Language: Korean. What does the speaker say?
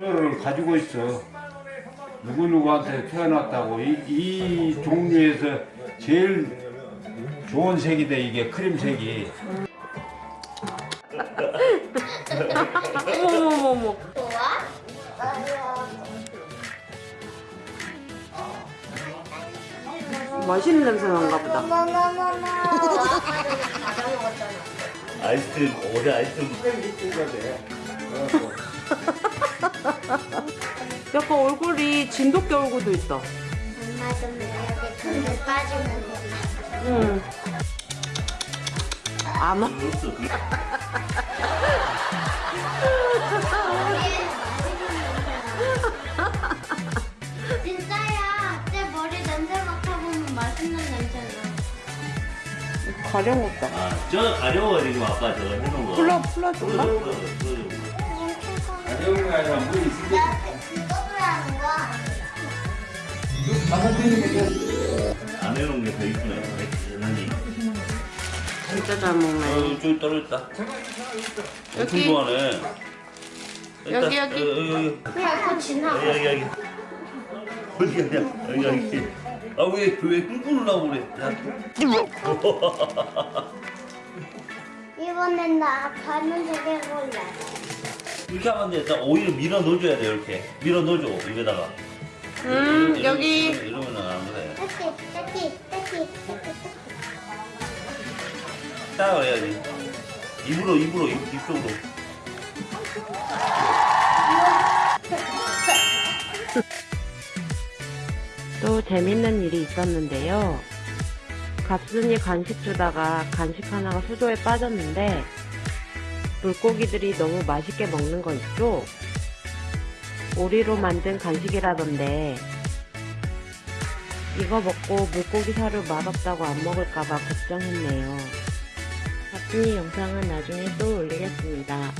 를 가지고 있어. 누구누구한테 태어났다고 이, 이 종류에서 제일 좋은 색이다 이게 크림색이 어머머머머. 맛있는 냄새 난가 보다. 아이스크림 올해 아이스크림 약간 얼굴이 진돗개 얼굴도 있다. 엄마 좀 이렇게 돈을 빠지면 돼. 응. 안 와. 진짜야. 내 머리 냄새 맡아보면 맛있는 냄새 나. 가령 없다. 아 저 가려워가지고 아빠 저거 해놓은 거 풀러, 풀어줘. 가져오는 게 아니라 뭐 있으면 그거를 하는 거야. 안 해놓은 게 더 이쁘네 대단히 진짜 잘 먹네. 어 저기 떨어졌다 엄청. 좋아하네 여기. 여기. 어, 여기 여기 그냥 그 지나가. 여기 여기 여기 어디야 여기 여기 아왜왜 끙끙 나고 그래 야. 이번엔 나 파란색 해볼래. 이렇게 하면 돼. 딱 오히려 밀어 넣어줘야 돼 이렇게 밀어 넣어줘 입에다가 음, 이러- 여기. 이러면 안 그래. 딱 해야지 입으로 입으로 입, 입 쪽으로 또 재밌는 일이 있었는데요. 갑순이 간식 주다가 간식 하나가 수조에 빠졌는데 물고기들이 너무 맛있게 먹는 거 있죠? 오리로 만든 간식이라던데 이거 먹고 물고기 사료 맛없다고 안 먹을까봐 걱정했네요. 갑순이 영상은 나중에 또 올리겠습니다.